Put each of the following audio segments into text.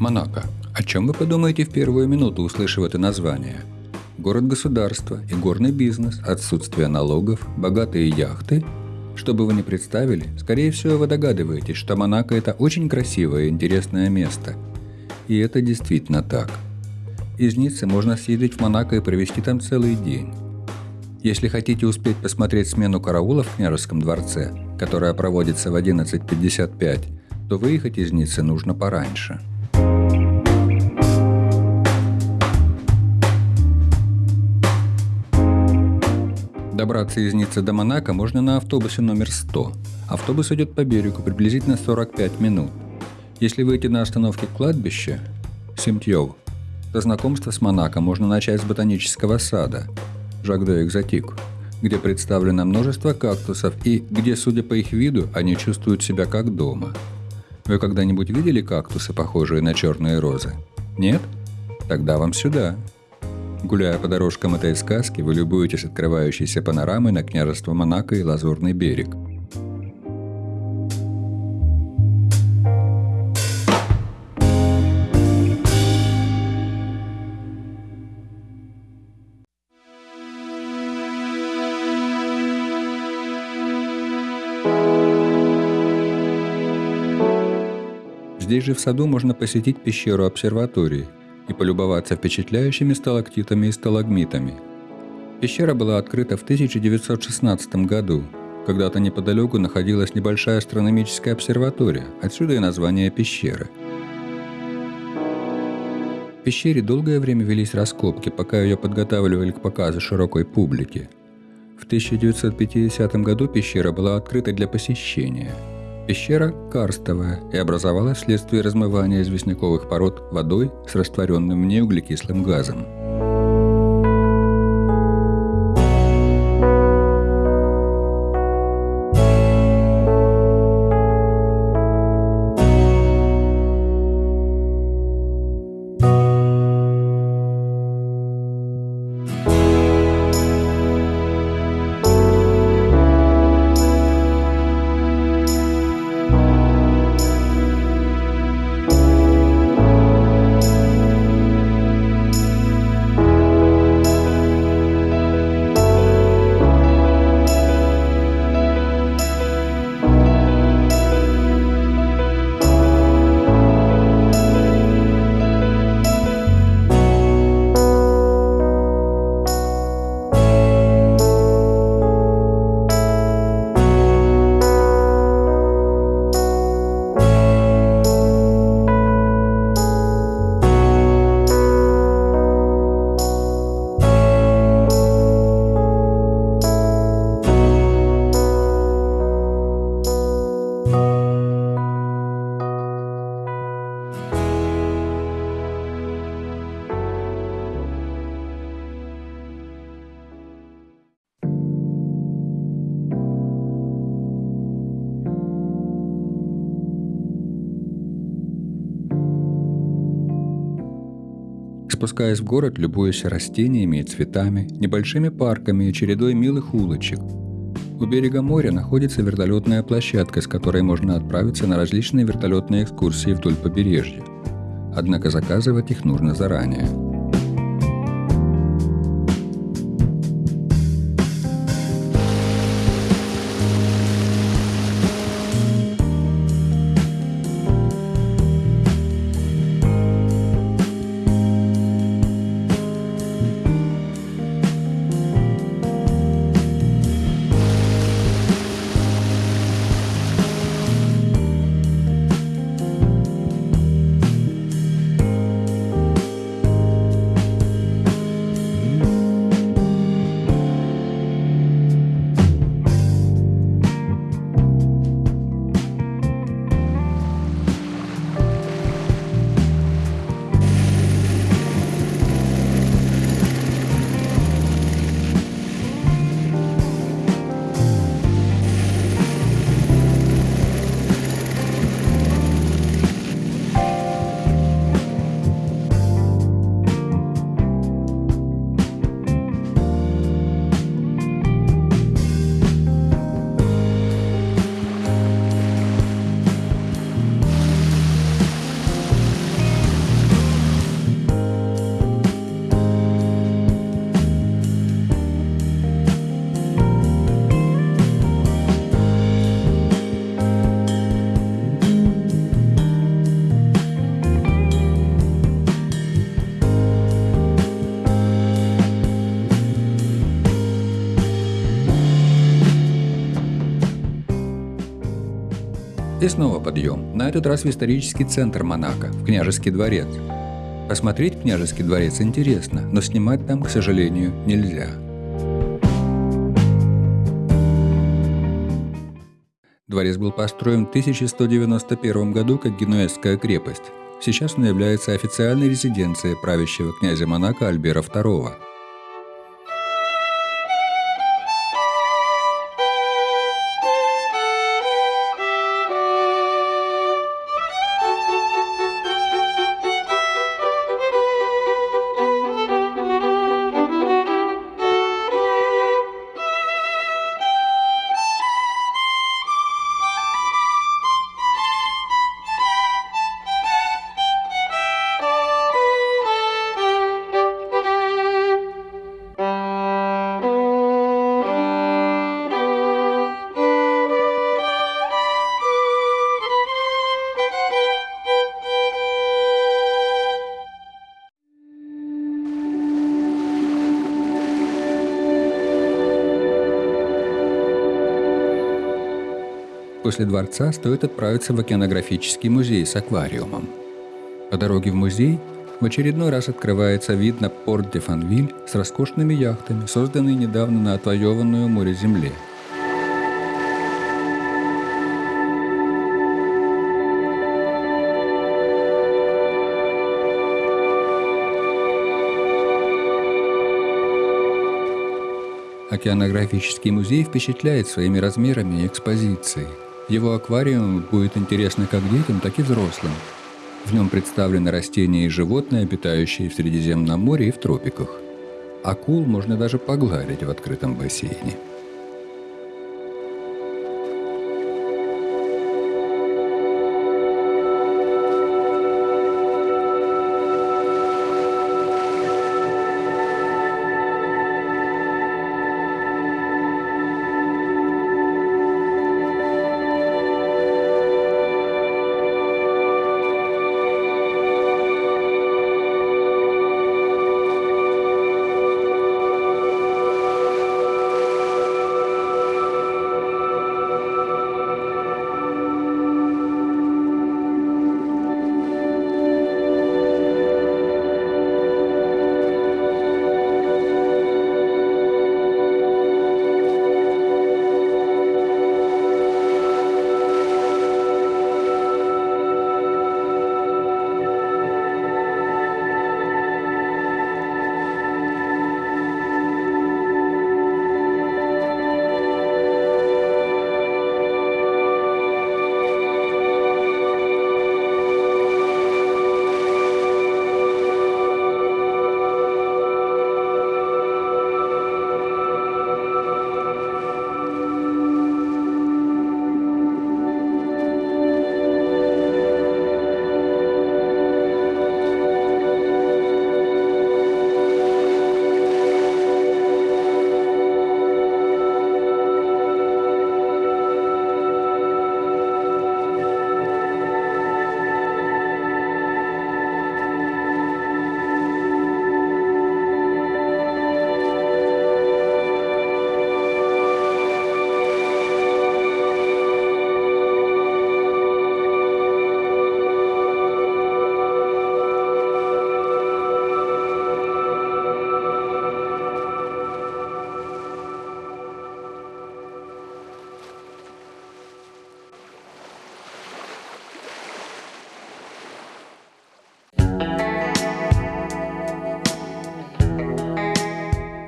Монако. О чем вы подумаете в первую минуту, услышав это название? Город-государство и горный бизнес, отсутствие налогов, богатые яхты? Что бы вы ни представили, скорее всего вы догадываетесь, что Монако – это очень красивое и интересное место. И это действительно так. Из Ниццы можно съездить в Монако и провести там целый день. Если хотите успеть посмотреть смену караула в княжеском дворце, которая проводится в 11.55, то выехать из Ниццы нужно пораньше – Добраться из Ниццы до Монако можно на автобусе номер 100. Автобус идет по берегу приблизительно 45 минут. Если выйти на остановке кладбища Симтьев, то знакомство с Монако можно начать с ботанического сада Жак-де Экзотик, где представлено множество кактусов и где, судя по их виду, они чувствуют себя как дома. Вы когда-нибудь видели кактусы, похожие на черные розы? Нет? Тогда вам сюда. Гуляя по дорожкам этой сказки, вы любуетесь открывающейся панорамой на княжество Монако и Лазурный берег. Здесь же в саду можно посетить пещеру обсерватории – и полюбоваться впечатляющими сталактитами и сталагмитами. Пещера была открыта в 1916 году. Когда-то неподалеку находилась небольшая астрономическая обсерватория, отсюда и название пещеры. В пещере долгое время велись раскопки, пока ее подготавливали к показу широкой публике. В 1950 году пещера была открыта для посещения – Пещера карстовая и образовалась вследствие размывания известняковых пород водой с растворенным в ней углекислым газом. Спускаясь в город, любуясь растениями и цветами, небольшими парками и чередой милых улочек. У берега моря находится вертолетная площадка, с которой можно отправиться на различные вертолетные экскурсии вдоль побережья. Однако заказывать их нужно заранее. Снова подъем, на этот раз в исторический центр Монако, в княжеский дворец. Посмотреть княжеский дворец интересно, но снимать там, к сожалению, нельзя. Дворец был построен в 1191 году как генуэзская крепость. Сейчас он является официальной резиденцией правящего князя Монако Альбера II. После дворца стоит отправиться в океанографический музей с аквариумом. По дороге в музей в очередной раз открывается вид на порт де Фанвиль с роскошными яхтами, созданные недавно на отвоеванную море земле. Океанографический музей впечатляет своими размерами и экспозицией – его аквариум будет интересно как детям, так и взрослым. В нем представлены растения и животные, обитающие в Средиземном море и в тропиках. Акул можно даже погладить в открытом бассейне.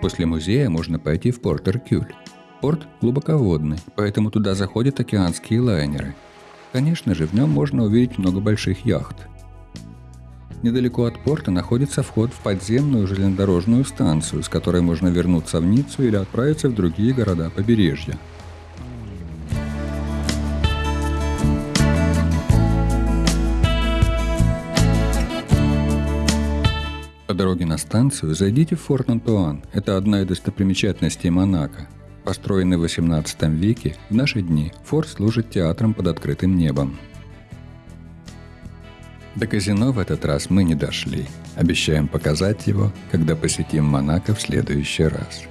После музея можно пойти в порт Эркюль. Порт глубоководный, поэтому туда заходят океанские лайнеры. Конечно же, в нем можно увидеть много больших яхт. Недалеко от порта находится вход в подземную железнодорожную станцию, с которой можно вернуться в Ниццу или отправиться в другие города побережья – дороге на станцию зайдите в Форт Антуан. Это одна из достопримечательностей Монако. Построенный в 18 веке, в наши дни форт служит театром под открытым небом. До казино в этот раз мы не дошли. Обещаем показать его, когда посетим Монако в следующий раз.